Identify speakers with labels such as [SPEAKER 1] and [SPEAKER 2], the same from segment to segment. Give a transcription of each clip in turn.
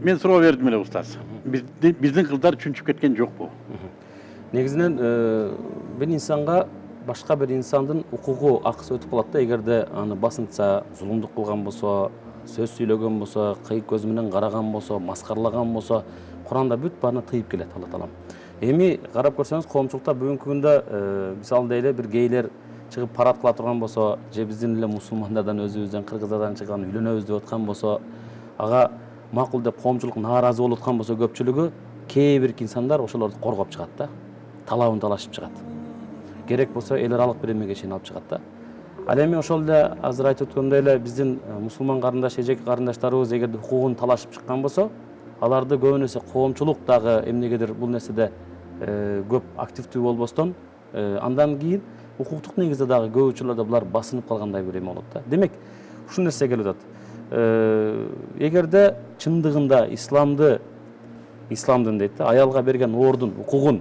[SPEAKER 1] мен суроо бердим эле устаз биздин кыздар чүнчүп кеткен жокпу
[SPEAKER 2] негизинен э, бир инсанга башка бир инсандын укугу акысы өтүп калат да эгерде аны басынтса зулумдук кылган болсо сөз сүйлөгөн болсо кыйык көз менен караган болсо маскаралаган болсо куранда бүт баарына тыйып келет алла таалам эми карап көрсөңүз коомчулукта бүгүнкү күндө мисалы дейли бир гейлер чыгып парад кыла турган болсо же биздин эле мусулмандардан өзүбүздөн кыргыздардан чыккан үйлөнөбүз деп аткан болсо ага макул деп коомчулук нааразы болуп аткан болсо көпчүлүгү кээ бир инсандар ошолорду коргоп чыгат да талабын талашып чыгат керек болсо эл аралык бир эмеге чейин алып чыгат да. Ал эми ошол эле азыр айтып өткөндөй эле биздин мусулман карындаш эжеке карындаштарыбыз эгерде укугун талашып чыккан болсо аларды көбүн эсе коомчулук дагы эмнегедир бул нерседе көп активдүү болбостон андан кийин укуктук негизде дагы көп учурларда булар басынып калгандай бир эме болот да. Демек ушул нерсе келип атат эгерде чындыгында исламды исламдын дейт да аялга берген ордун укугун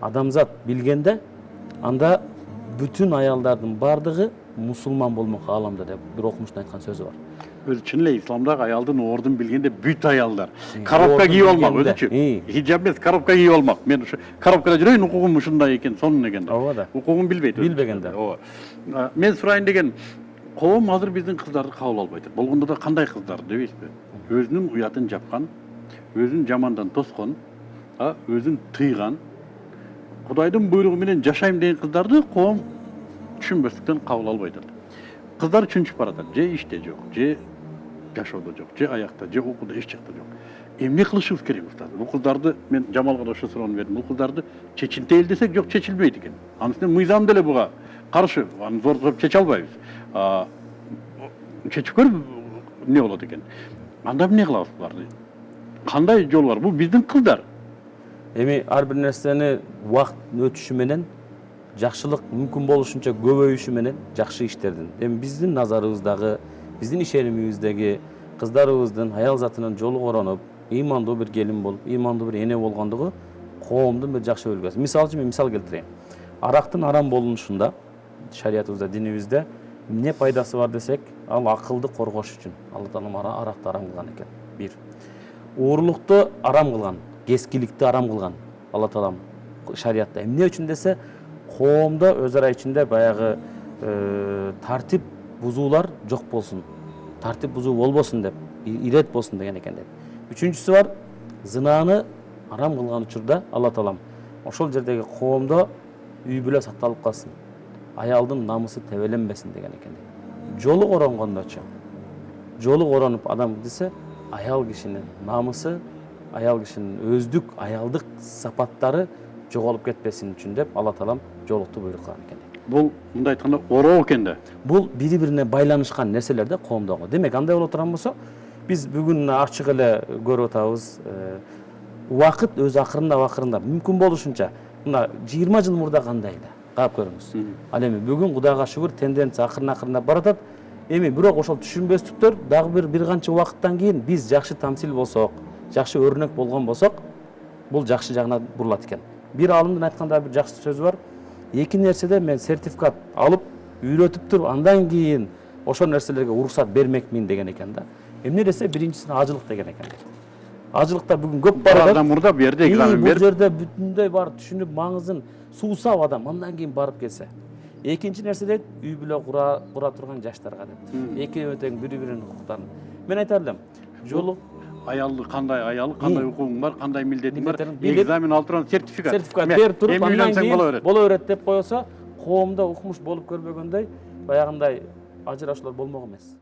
[SPEAKER 2] адамзат билгенде анда бүтүн аялдардын баардыгы мусулман болмок ааламда деп бир окумуштун айткан сөзү бар.
[SPEAKER 1] Өзү чын эле исламдагы аялдын ордун билгенде бүт аялдар. Коробка кийип алмак өзүчү хиджаб эмес коробка кийип алмак мен ушу коробкада жүрөйүн укугум ушундай экен сонун экен деп.
[SPEAKER 2] Ооба да.
[SPEAKER 1] Укугун билбейт.
[SPEAKER 2] Билбегенде.
[SPEAKER 1] ооба мен сурайын деген коом азыр биздин кыздарды кабыл албай атат болгондо да кандай кыздар дебейсизби? Өзүнүн уятын жапкан өзүн жамандан тоскон өзүн тыйган. Кудайдын буйругу менен жашайм деген кыздарды коом түшүнбөстүктөн кабыл албай атат кыздар чүнчүп баратат. Же иште жок же жашоодо жок же аякта же окууда эч жакта жок эмне кылышыбыз керек устаз бул кыздарды мен жамалга да ошол суроону бердим бул кыздарды чечилтели десек жок чечилбейт экен анын үстүнө мыйзам деле буга каршы аны зордоп чече албайбыз чечип көрүп эмне болот экен анда эмне кылабыз буларды кандай жол бар бул биздин кыздар
[SPEAKER 2] эми ар бир нерсени убакыт өтүшү менен жакшылык мүмкүн болушунча көбөйүшү менен жакшы иштердин эми биздин назарыбыздагы биздин ишенимибиздеги кыздарыбыздын аял затынын жолу коронуп ыймандуу бир келин болуп ыймандуу бир эне болгондугу коомдун бир жакшы белгиси мисалы үчүн мен мисал келтирейин арактын арам болунушунда шариятыбызда динибизде эмне пайдасы бар десек ал акылды коргош үчүн алла таалам ара- аракты арам кылган экен бир. Уурулукту арам кылган кескиликти арам кылган алла таалам шариятта эмне үчүн десе коомдо өз ара ичинде баягы э, тартип бузуулар жок болсун тартип бузуу болбосун деп ирет болсун деген экен деп. Үчүнчүсү бар зынааны арам кылган учурда алла таалам ошол жердеги коомдо үй бүлө сакталып калсын аялдын намысы тебеленбесин деген экен жолу коронгондочу жолу коронуп адам десе аял кишинин намысы аял кишинин өздүк аялдык сапаттары жоголуп кетпесин үчүн деп алла таалам жолукту буйрук кылган экен
[SPEAKER 1] бул мындай айтканда ороо экен да
[SPEAKER 2] бул бири бирине байланышкан нерселер да коомдогу демек андай боло турган болсо биз бүгүн ачык эле көрүп атабыз убакыт өзү акырындап акырындап мүмкүн болушунча мына жыйырма жыл мурда кандай эле карап көрүңүз ал эми бүгүн кудайга шүгүр тенденция акырын акырындап баратат эми бирок ошол түшүнбөстүктөр дагы бир бир канча убакыттан кийин биз жакшы тамсил болсок жакшы өрнөк болгон болсок бул жакшы жагына бурулат экен бир аалымдын айтканда бир жакшы сөзү бар эки нерседе мен сертификат алып үйрөтүп туруп андан кийин ошол нерселерге уруксат бермекмин деген экен да эмне десе биринчисине ажылык деген экен ажылыкта бүгүн көп бар адам
[SPEAKER 1] мурда бул жерде
[SPEAKER 2] И,
[SPEAKER 1] экзамен
[SPEAKER 2] бул
[SPEAKER 1] берип
[SPEAKER 2] жерде бүтүндөй барып түшүнүп маңызын суусап адам андан кийин барып келсе экинчи нерсе дейт үй бүлө кура турган жаштарга деп экөө тең бири биринин укуктарын мен айтар элем жолу
[SPEAKER 1] аялды кандай аялы кандай укугуң бар кандай милдетиң бар экзамен алып турган сертификат
[SPEAKER 2] сертификат берип туруп
[SPEAKER 1] эми
[SPEAKER 2] андан
[SPEAKER 1] үйлөнсөң
[SPEAKER 2] кийин
[SPEAKER 1] боло берет
[SPEAKER 2] боло берет деп койсо коомдо укмуш болуп көрбөгөндөй баягындай ажырашуулар болмок эмес